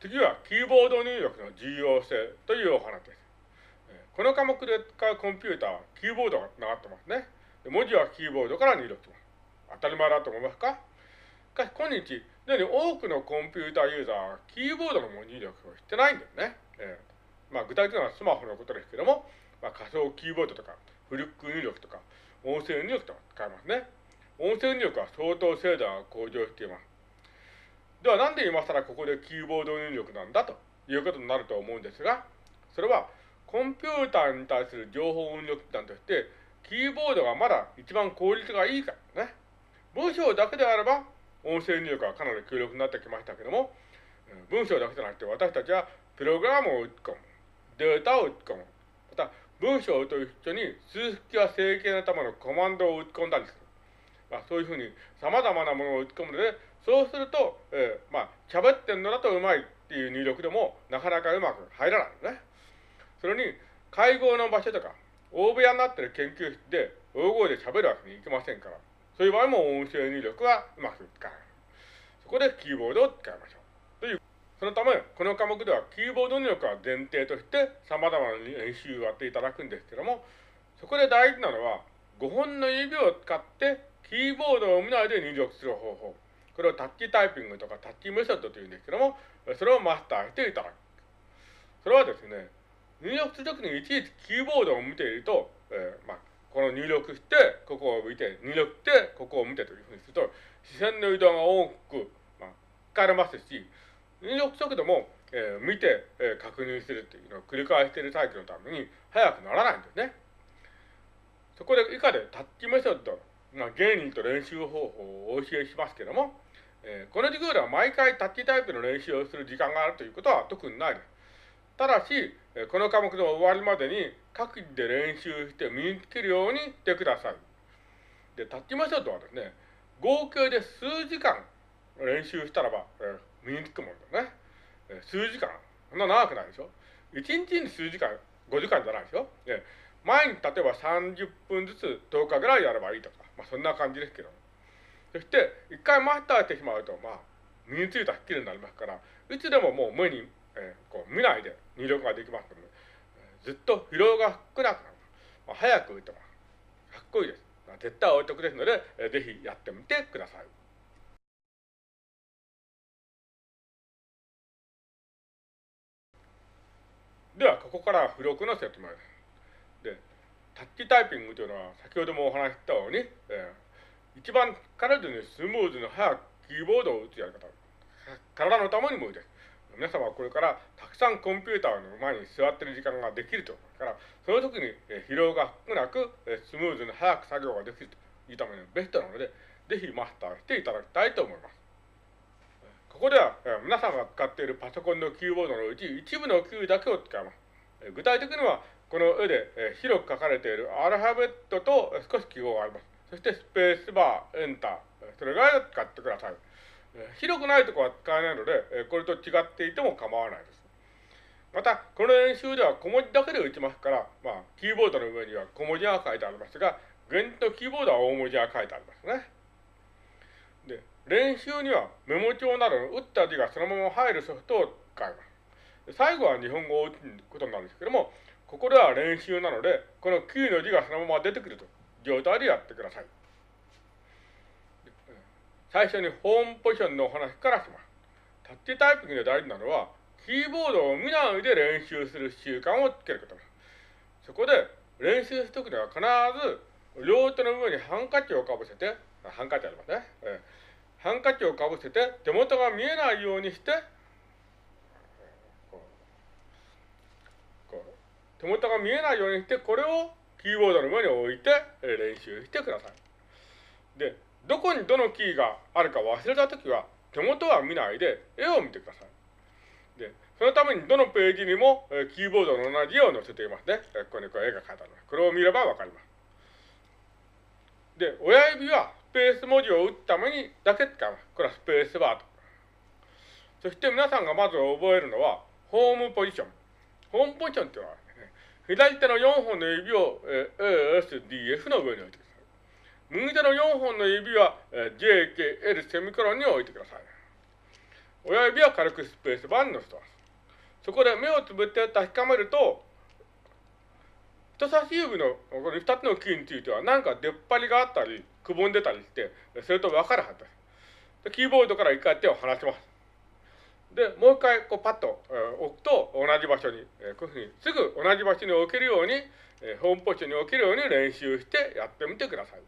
次はキーボード入力の重要性というお話です。この科目で使うコンピューターはキーボードが繋がってますね。文字はキーボードから入力します。当たり前だと思いますか？しかし今日、すでに多くのコンピューターユーザーはキーボードの入力をしてないんですね。えー、まあ、具体的にはスマホのことですけども、まあ、仮想キーボードとか、フリック入力とか、音声入力とか使いますね。音声入力は相当精度が向上しています。ではなんで今更ここでキーボード入力なんだということになると思うんですが、それはコンピューターに対する情報入力手段として、キーボードがまだ一番効率がいいからね。文章だけであれば、音声入力はかなり強力になってきましたけども、文章だけじゃなくて私たちはプログラムを打ち込む、データを打ち込む、また文章と一緒に数式や整形のためのコマンドを打ち込んだりする。まあ、そういうふうに様々なものを打ち込むので、そうすると、えー、まあ、喋ってんのだとうまいっていう入力でも、なかなかうまく入らないのね。それに、会合の場所とか、大部屋になってる研究室で大声で喋るわけにいきませんから、そういう場合も音声入力はうまく使えない。そこでキーボードを使いましょう。という、そのため、この科目ではキーボード入力は前提として様々な練習をやっていただくんですけども、そこで大事なのは、5本の指を使ってキーボードを見ないで入力する方法。これをタッチタイピングとかタッチメソッドというんですけども、それをマスターしていただく。それはですね、入力するときにいちいちキーボードを見ていると、えー、まあ、この入力して、ここを見て、入力して、ここを見てというふうにすると、視線の移動が多く、まあ、使われますし、入力速度も、えー、見て、えー、確認するというのを繰り返しているサイクルのために速くならないんですね。そこで以下でタッチメソッド、まあ、原理と練習方法をお教えしますけども、えー、この授業では毎回タッチタイプの練習をする時間があるということは特にないです。ただし、この科目の終わりまでに各自で練習して身につけるようにしてください。で、タッチメソッドはですね、合計で数時間練習したらば、えー、身につくもんだね。えー、数時間。そんな長くないでしょ？1日に数時間、5時間じゃないでしょ？えー、毎日例えば30分ずつ10日ぐらいやればいいとか、まあそんな感じですけど。そして、一回マスターしてしまうと、まあ、身についたスキルになりますから、いつでももう無に、えー、こう見ないで入力ができますので、ずっと疲労が少なくなる。まあ、早く打てます。かっこいいです。絶対お得ですので、えー、ぜひやってみてください。では、ここから付録の説明です。タッチタイピングというのは、先ほどもお話ししたように、えー、一番体にスムーズに早くキーボードを打つやり方。体のためにもいいです。皆様はこれからたくさんコンピューターの前に座ってる時間ができるとだから、その時に疲労が少なくスムーズに早く作業ができるというためにベストなので、ぜひマスターしていただきたいと思います。ここでは皆さんが使っているパソコンのキーボードのうち一部のキーだけを使います。具体的にはこの絵で広く書かれているアルファベットと少し記号があります。そしてスペースバー、エンター、それぐらいを使ってください。広くないところは使えないので、これと違っていても構わないです。また、この練習では小文字だけで打ちますから、まあ、キーボードの上には小文字が書いてありますが、現とキーボードは大文字が書いてありますね。で、練習にはメモ帳などの打った字がそのまま入るソフトを使います。最後は日本語を打つことになるんですけども、ここでは練習なので、このキーの字がそのまま出てくると状態でやってください。最初にホームポジションのお話からします。タッチタイピングで大事なのは、キーボードを見ないで練習する習慣をつけることです。そこで練習するときには必ず両手の上にハンカチをかぶせて、ハンカチありますね。えー、ハンカチをかぶせて手元が見えないようにして、手元が見えないようにして、これをキーボードの上に置いて練習してください。で、どこにどのキーがあるか忘れたときは、手元は見ないで絵を見てください。で、そのためにどのページにも、キーボードの同じ絵を載せていますね。ここにこう絵が描いてあります。これを見ればわかります。で、親指はスペース文字を打つためにだけ使います。これはスペースバーと。そして皆さんがまず覚えるのは、ホームポジション。ホームポジションっていうのは、左手の4本の指を、A、S、D、F の上に置いてください。右手の4本の指は、J、K、L、セミコロンに置いてください。親指は軽くスペースバーに乗せます。そこで目をつぶって確かめると、人差し指のこの2つのキーについては何か出っ張りがあったり、くぼんでたりして、それと分かるはずです。でキーボードから一回手を離します。で、もう一回こうパッと、え、置くと同じ場所に、え、こういうふうにすぐ同じ場所に置けるように、え、ホームポジションに置けるように練習してやってみてください。